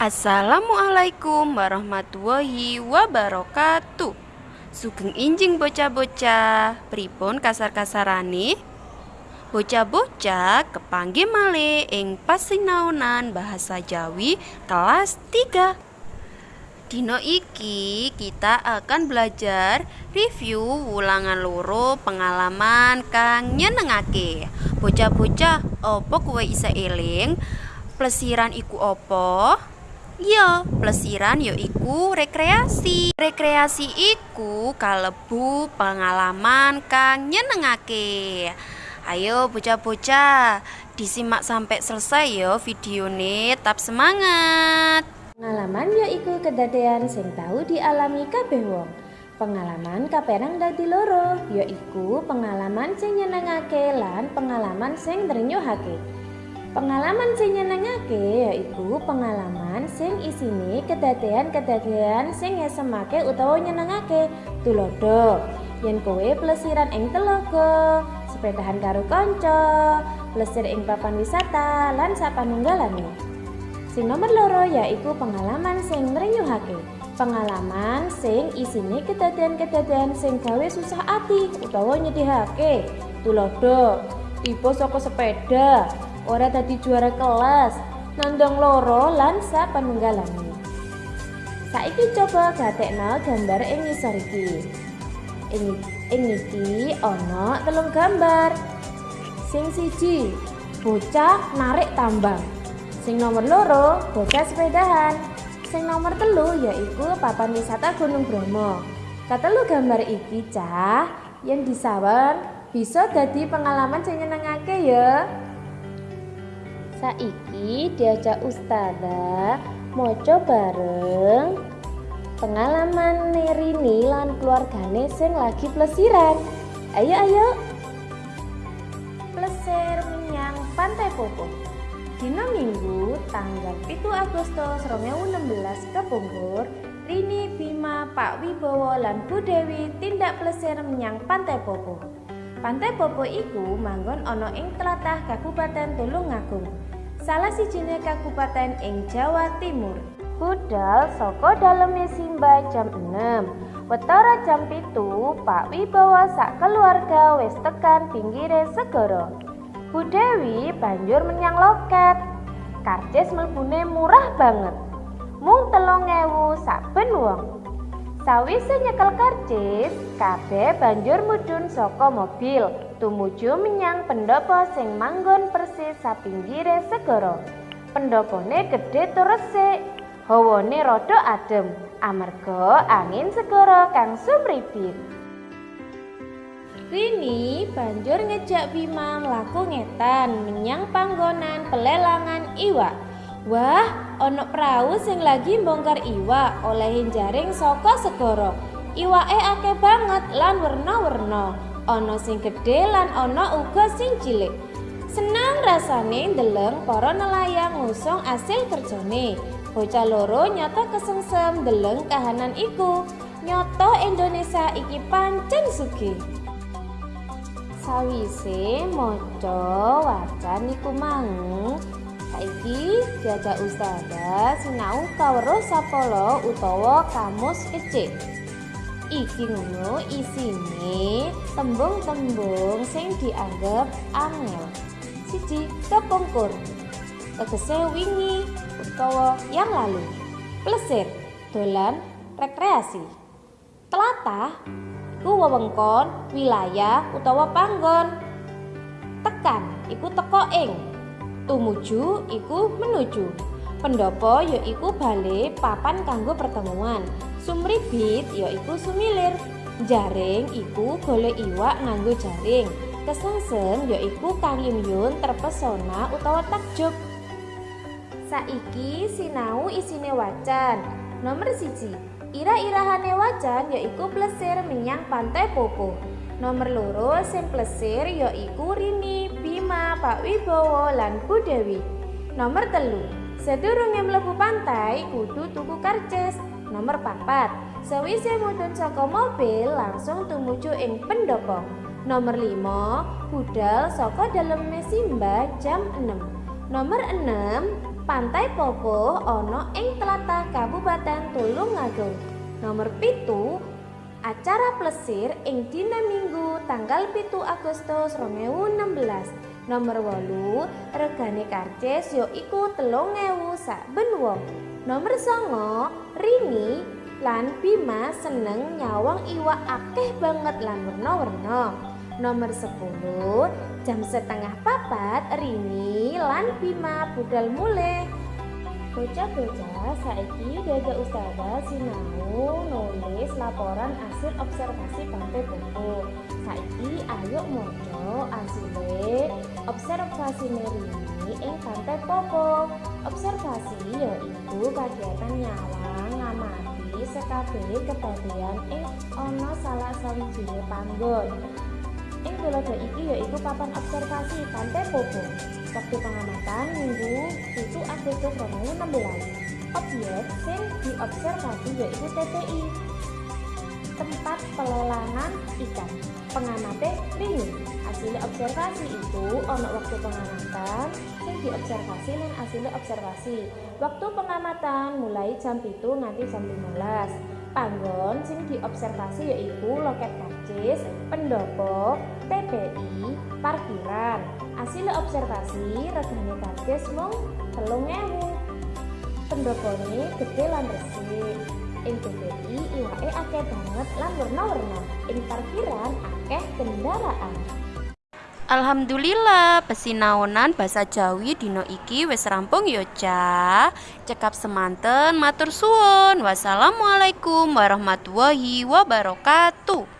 Assalamualaikum warahmatullahi wabarakatuh. Sugeng injing bocah-bocah Pripun kasar-kasarane? Bocah-bocah kepanggih malih ing pasinaunan bahasa Jawi kelas 3 Dino iki kita akan belajar review ulangan loro pengalaman kang nyenengake. Bocah-bocah opo kowe isa eling? Plesiran iku opo? Ya, plesiran ya iku rekreasi. Rekreasi iku kalebu pengalaman kang nyenengake. Ayo bocah-bocah, disimak sampai selesai ya videone. Tetap semangat. Pengalaman ya iku kedadean sing tahu dialami kabeh wong. Pengalaman kaperang dadi loro, yaiku pengalaman sing nyenengake lan pengalaman sing drenyuhake. Pengalaman sing nyenengake yaiku pengalaman sing isine kedadean-kedadean sing ngesemake utawa nyenengake. Tulodo, yen kowe plesiran ing telaga, sepedahan karo kanca, plesir ing papan wisata lan sapanunggalane. Sing nomor loro yaiku pengalaman sing ngrenyuhake. Pengalaman sing isine kedadean-kedadean sing gawe susah ati utawa nyedihake. Tulodo, tiba saka sepeda, ora dadi juara kelas nandong loro lan sapanunggalane saiki coba gatekno gambar ing ngisor iki. Ing ing iki ana telung gambar. Sing siji bocah narik tambang. Sing nomor loro bocah sepedahan. Sing nomor telu yaiku papan wisata Gunung Bromo. Katelu gambar iki cah yang disawer bisa jadi pengalaman sing nyenengake ya Saiki diajak ustazah moco bareng pengalaman Nerini lan keluargane sing lagi plesiran. Ayo ayo. Plesir menyang Pantai Popo. Dina Minggu tanggal 7 Agustus 2016 kepungkur Rini Bima Pak Wibowo lan Bu Dewi tindak plesir menyang Pantai Popo. Pantai Popo iku manggon ana ing tlatah Kabupaten Tulungagung salah sijine kabupaten ing Jawa Timur. Budal saka daleme Simba jam 6. Wetara jam pitu, Pak Wibawa sak keluarga wis tekan pinggire segara. Bu Dewi banjur menyang loket. Karcis mlebune murah banget. Mung telung ewu saben wong. Sawise nyekel karcis, kabeh banjur mudhun saka mobil tumuju menyang pendopo sing manggon persis sapinggire segara. Pendopone gedhe tur resik, hawane rada adem amarga angin segara kang sumribit. Rini banjur ngejak Bima mlaku ngetan menyang panggonan pelelangan iwak. Wah, ana perahu sing lagi bongkar iwak olehin jaring saka segara. Iwake akeh banget lan werna-werna. Ana sing gedhe lan ana uga sing cilik. Senang rasane ndeleng para nelayan ngusung asil kerjane. Bocah loro nyata kesengsem ndeleng kahanan iku. Nyoto Indonesia iki pancen sugih. Sawise maca wacan iku mang, saiki diajak ustazah sinau kawero sapolo utawa kamus kecil. Iki ngono isine tembung-tembung sing dianggap angel. Siji kepungkur tegese wingi utawa yang lalu. Plesir dolan rekreasi. Telatah iku wewengkon wilayah utawa panggon. Tekan iku teko ing. Tumuju iku menuju pendopo yaiku bale papan kanggo pertemuan Sumribit yaiku sumilir. Jaring iku golek iwak nganggo jaring. Kesengsem yaiku kangimyun terpesona utawa takjub. Saiki sinau isine wacan. Nomor siji, ira-irahane wacan yaiku plesir menyang pantai Popo. Nomor loro sing plesir yaiku Rini, Bima, Pak Wibowo lan Bu Dewi. Nomor telu, sedurunge mlebu pantai kudu tuku karces. Nomor papat, sewise mudhun saka mobil langsung tumuju ing pendopo. Nomor 5, budal saka dalem Simba jam 6. Nomor 6, Pantai Popo ono ing tlatah Kabupaten Tulungagung. Nomor pitu acara plesir ing dina Minggu tanggal pitu Agustus 2016. Nomor wolu regane karcis yo iku telung ewu saben wong. Nomor songo Rini lan Bima seneng nyawang iwak akeh banget lan werna-werna. Nomor 10 jam setengah papat Rini lan Bima budal mulai Bocah-bocah saiki dada ustazah sinau nulis laporan hasil observasi pantai Bobo. Saiki ayo moco asile observasi Merini ing pantai Popo. Observasi yaitu kegiatan nyawang ngamati sekabeh kebagian ing ana salah sawijine panggon. Ing tulodo iki yaiku papan observasi pantai Popo. Waktu pengamatan minggu 7 Agustus 2016. Objek sing diobservasi yaitu TPI. Tempat pelelangan ikan. Pengamate rini. Hasil observasi itu ono waktu pengamatan sing diobservasi dan hasil observasi. Waktu pengamatan mulai jam itu nanti jam 15 panggon sing diobservasi yaitu loket karcis, pendopo, TPI, parkiran. Hasil observasi regane karcis mung telung ewu. Pendopone gede lan resik. Ing TPI iwake akeh banget lan warna-warna. Ing parkiran akeh kendaraan. Alhamdulillah, pesinaonan basa Jawi dino iki wis rampung ya, Cak. Cekap semanten matur suwun. Wassalamualaikum warahmatullahi wabarakatuh.